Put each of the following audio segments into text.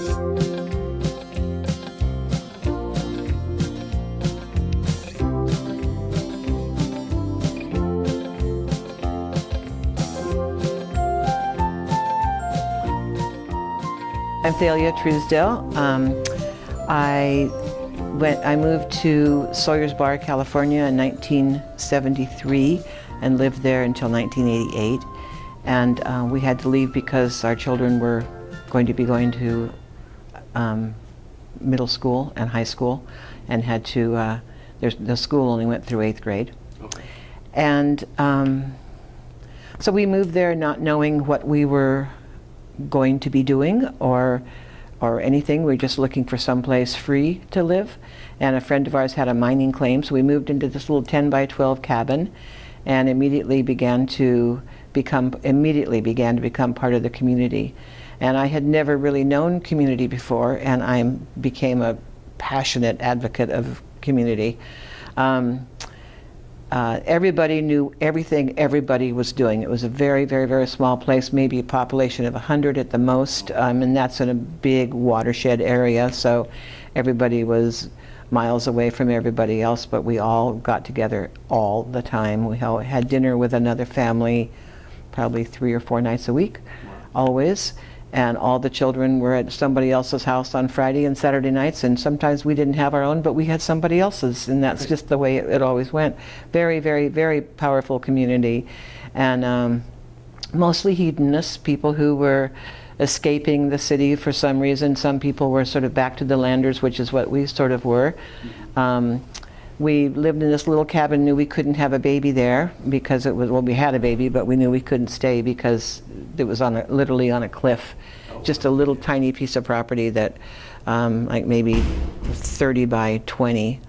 I'm Thalia Truesdale. Um, I went. I moved to Sawyers Bar, California in 1973 and lived there until 1988. And uh, we had to leave because our children were going to be going to um, middle school and high school and had to, uh, the school only went through eighth grade. Okay. And um, so we moved there not knowing what we were going to be doing or or anything. We are just looking for some place free to live. And a friend of ours had a mining claim, so we moved into this little 10 by 12 cabin and immediately began to become immediately began to become part of the community. And I had never really known community before, and I became a passionate advocate of community. Um, uh, everybody knew everything everybody was doing. It was a very, very, very small place, maybe a population of 100 at the most, um, and that's in a big watershed area, so everybody was miles away from everybody else, but we all got together all the time. We had dinner with another family probably three or four nights a week, always. And all the children were at somebody else's house on Friday and Saturday nights, and sometimes we didn't have our own, but we had somebody else's, and that's just the way it, it always went. Very, very, very powerful community. And um, mostly hedonists, people who were escaping the city for some reason. Some people were sort of back to the landers, which is what we sort of were. Um, we lived in this little cabin, knew we couldn't have a baby there because it was, well, we had a baby, but we knew we couldn't stay because it was on a, literally on a cliff. Just a little tiny piece of property that, um, like maybe 30 by 20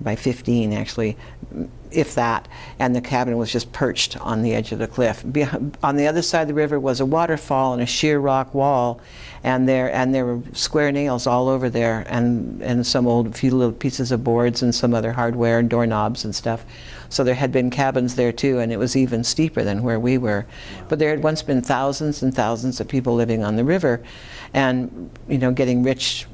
by 15 actually, if that, and the cabin was just perched on the edge of the cliff. Be on the other side of the river was a waterfall and a sheer rock wall, and there and there were square nails all over there, and and some old few little pieces of boards and some other hardware and doorknobs and stuff. So there had been cabins there too, and it was even steeper than where we were. But there had once been thousands and thousands of people living on the river, and you know getting rich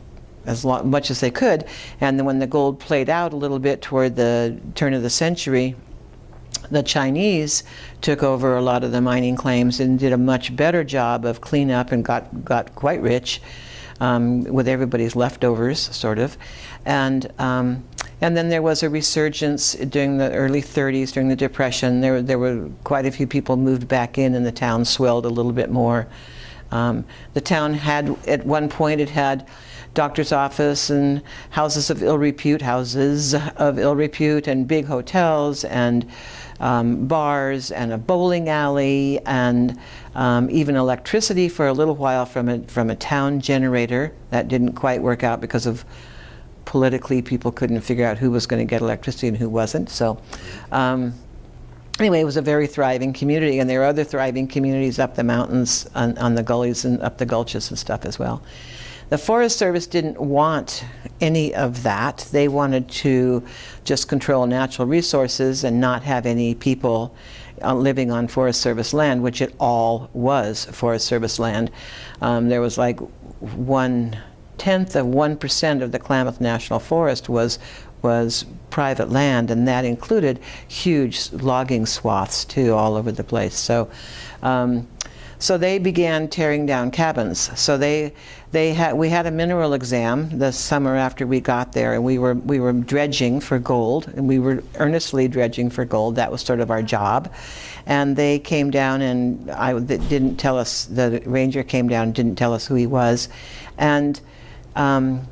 as much as they could. And then when the gold played out a little bit toward the turn of the century, the Chinese took over a lot of the mining claims and did a much better job of cleanup and got, got quite rich um, with everybody's leftovers, sort of. And, um, and then there was a resurgence during the early 30s, during the Depression. There, there were quite a few people moved back in and the town swelled a little bit more. Um, the town had, at one point, it had doctor's office and houses of ill repute, houses of ill repute, and big hotels and um, bars and a bowling alley and um, even electricity for a little while from a, from a town generator. That didn't quite work out because of politically people couldn't figure out who was going to get electricity and who wasn't. So um, anyway, it was a very thriving community and there are other thriving communities up the mountains on, on the gullies and up the gulches and stuff as well. The Forest Service didn't want any of that. They wanted to just control natural resources and not have any people uh, living on Forest Service land, which it all was Forest Service land. Um, there was like one tenth of one percent of the Klamath National Forest was was private land, and that included huge logging swaths too, all over the place. So. Um, so they began tearing down cabins. So they, they had, we had a mineral exam the summer after we got there, and we were, we were dredging for gold, and we were earnestly dredging for gold. That was sort of our job. And they came down, and I didn't tell us, the ranger came down and didn't tell us who he was. And um,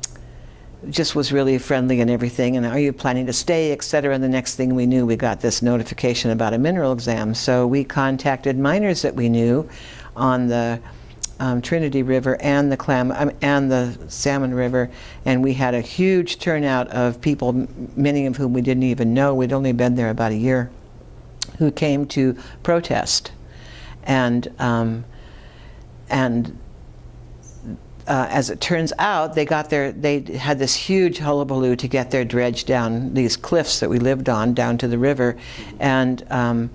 just was really friendly and everything and are you planning to stay etc and the next thing we knew we got this notification about a mineral exam. So we contacted miners that we knew on the um, Trinity River and the Clam um, and the Salmon River, and we had a huge turnout of people, many of whom we didn't even know. We'd only been there about a year, who came to protest, and um, and uh, as it turns out, they got their they had this huge hullabaloo to get their dredge down these cliffs that we lived on down to the river, and um,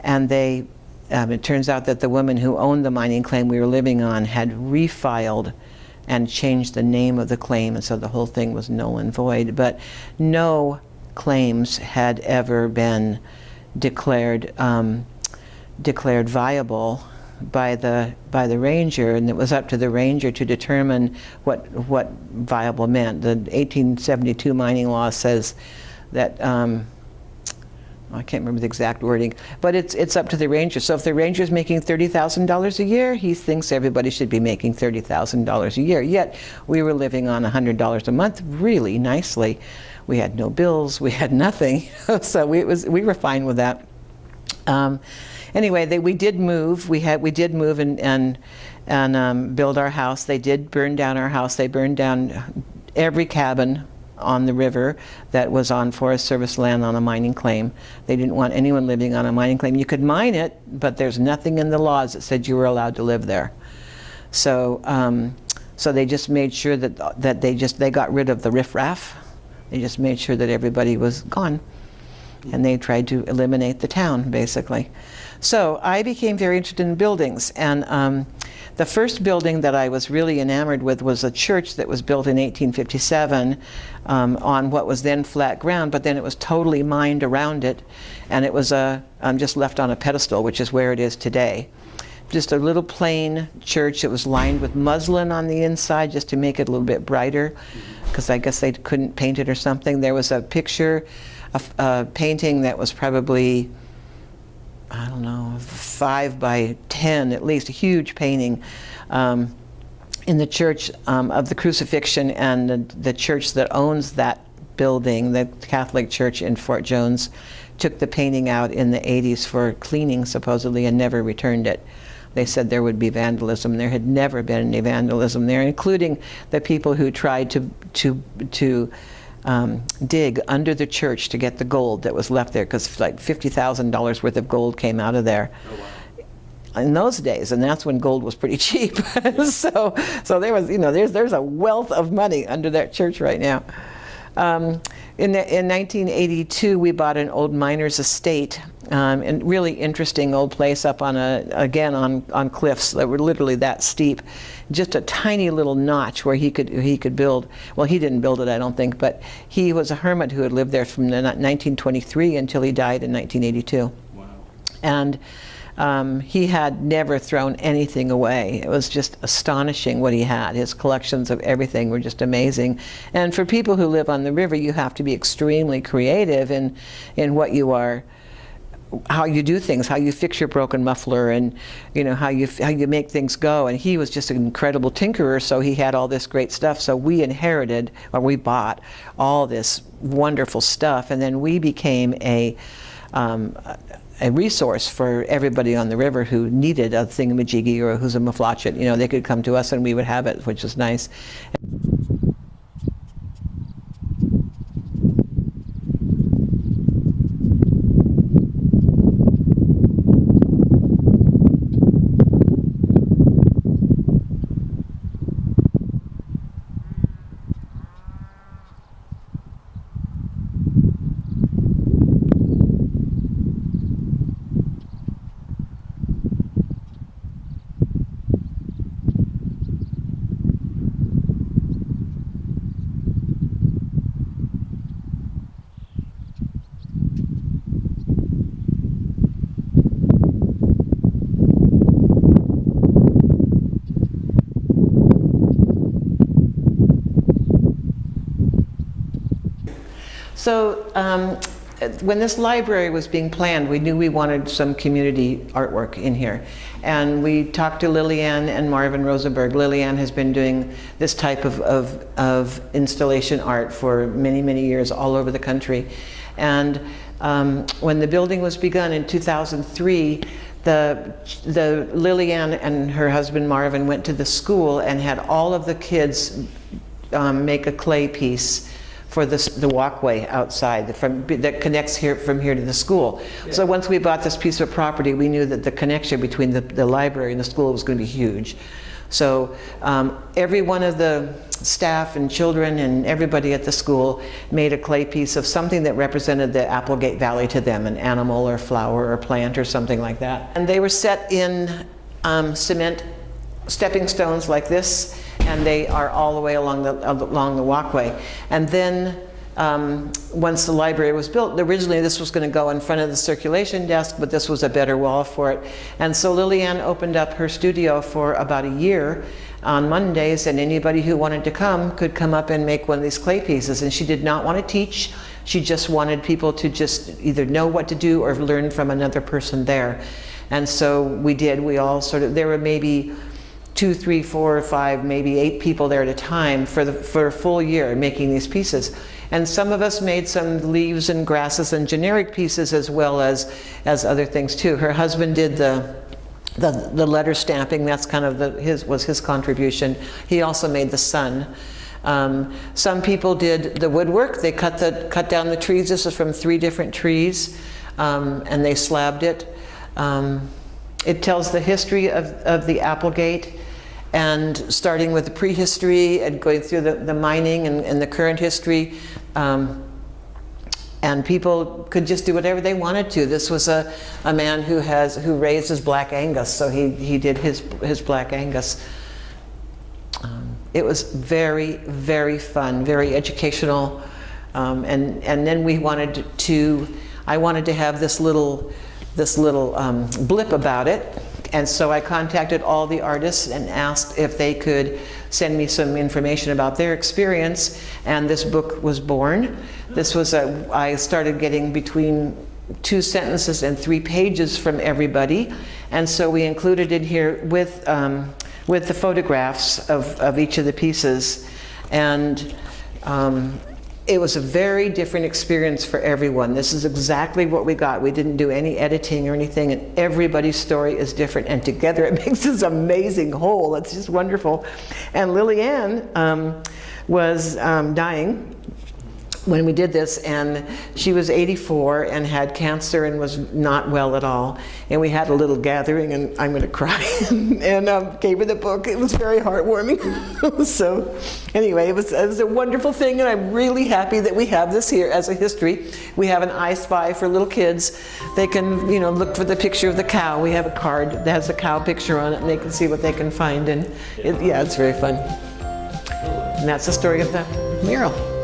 and they um, it turns out that the woman who owned the mining claim we were living on had refiled and changed the name of the claim, and so the whole thing was null and void. But no claims had ever been declared um, declared viable by the by the ranger, and it was up to the ranger to determine what what viable meant. The 1872 mining law says that. Um, I can't remember the exact wording, but it's it's up to the ranger. So if the ranger is making thirty thousand dollars a year, he thinks everybody should be making thirty thousand dollars a year. Yet we were living on hundred dollars a month, really nicely. We had no bills, we had nothing, so we was we were fine with that. Um, anyway, they, we did move. We had we did move and and and um, build our house. They did burn down our house. They burned down every cabin on the river that was on Forest Service land on a mining claim. They didn't want anyone living on a mining claim. You could mine it, but there's nothing in the laws that said you were allowed to live there. So, um, so they just made sure that that they just they got rid of the riffraff. They just made sure that everybody was gone, and they tried to eliminate the town basically. So I became very interested in buildings, and um, the first building that I was really enamored with was a church that was built in 1857 um, on what was then flat ground, but then it was totally mined around it, and it was a, um, just left on a pedestal, which is where it is today. Just a little plain church. It was lined with muslin on the inside just to make it a little bit brighter, because I guess they couldn't paint it or something. There was a picture, a, a painting that was probably I don't know, five by 10 at least, a huge painting um, in the church um, of the crucifixion and the, the, church that owns that building, the Catholic Church in Fort Jones, took the painting out in the 80s for cleaning supposedly and never returned it. They said there would be vandalism. There had never been any vandalism there, including the people who tried to, to, to um, dig under the church to get the gold that was left there because like $50,000 worth of gold came out of there. Oh, wow. In those days, and that's when gold was pretty cheap. so, so there was, you know, there's there's a wealth of money under that church right now. Um, in, the, in 1982, we bought an old miner's estate, um, and really interesting old place up on a, again on, on cliffs that were literally that steep. Just a tiny little notch where he could, he could build, well he didn't build it I don't think, but he was a hermit who had lived there from the 1923 until he died in 1982. Wow. And um, he had never thrown anything away. It was just astonishing what he had. His collections of everything were just amazing. And for people who live on the river, you have to be extremely creative in, in what you are how you do things, how you fix your broken muffler, and you know how you how you make things go. And he was just an incredible tinkerer, so he had all this great stuff. So we inherited, or we bought, all this wonderful stuff, and then we became a um, a resource for everybody on the river who needed a thingamajiggy or who's a maflachet. You know, they could come to us and we would have it, which was nice. So um, when this library was being planned, we knew we wanted some community artwork in here. And we talked to Lillian and Marvin Rosenberg. Lillian has been doing this type of, of, of installation art for many, many years all over the country. And um, when the building was begun in 2003, the, the Lillian and her husband Marvin went to the school and had all of the kids um, make a clay piece for this, the walkway outside from, that connects here from here to the school. Yeah. So once we bought this piece of property, we knew that the connection between the, the library and the school was going to be huge. So um, every one of the staff and children and everybody at the school made a clay piece of something that represented the Applegate Valley to them, an animal or flower or plant or something like that. And they were set in um, cement stepping stones like this and they are all the way along the, along the walkway. And then um, once the library was built, originally this was going to go in front of the circulation desk, but this was a better wall for it. And so Lillian opened up her studio for about a year on Mondays, and anybody who wanted to come could come up and make one of these clay pieces. And she did not want to teach. She just wanted people to just either know what to do or learn from another person there. And so we did. We all sort of, there were maybe two, three, four, five, maybe eight people there at a time for, the, for a full year making these pieces. And some of us made some leaves and grasses and generic pieces as well as, as other things too. Her husband did the, the, the letter stamping, that's kind of the, his, was his contribution. He also made the sun. Um, some people did the woodwork. They cut, the, cut down the trees. This is from three different trees. Um, and they slabbed it. Um, it tells the history of, of the Applegate and starting with the prehistory and going through the, the mining and, and the current history. Um, and people could just do whatever they wanted to. This was a, a man who has who raises black Angus, so he, he did his, his black Angus. Um, it was very, very fun, very educational. Um, and, and then we wanted to, I wanted to have this little, this little um, blip about it. And so I contacted all the artists and asked if they could send me some information about their experience. And this book was born. This was a, I started getting between two sentences and three pages from everybody. And so we included it here with, um, with the photographs of, of each of the pieces. And um, it was a very different experience for everyone. This is exactly what we got. We didn't do any editing or anything, and everybody's story is different. And together it makes this amazing whole. It's just wonderful. And Lillian um, was um, dying when we did this and she was 84 and had cancer and was not well at all. And we had a little gathering and I'm going to cry and um, gave her the book. It was very heartwarming. So anyway it was, it was a wonderful thing and I'm really happy that we have this here as a history. We have an I Spy for little kids. They can you know look for the picture of the cow. We have a card that has a cow picture on it and they can see what they can find and it, yeah it's very fun. And that's the story of the mural